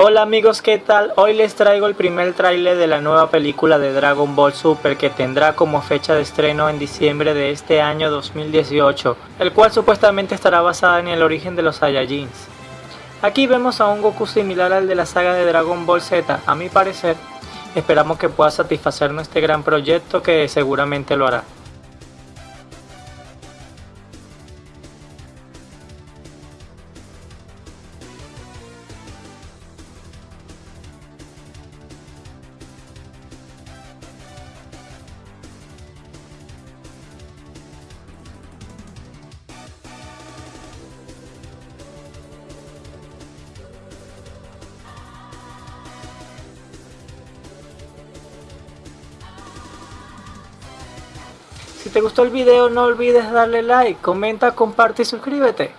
Hola amigos, ¿qué tal? Hoy les traigo el primer tráiler de la nueva película de Dragon Ball Super que tendrá como fecha de estreno en diciembre de este año 2018, el cual supuestamente estará basada en el origen de los Saiyajins. Aquí vemos a un Goku similar al de la saga de Dragon Ball Z, a mi parecer. Esperamos que pueda satisfacernos este gran proyecto que seguramente lo hará. Si te gustó el video no olvides darle like, comenta, comparte y suscríbete.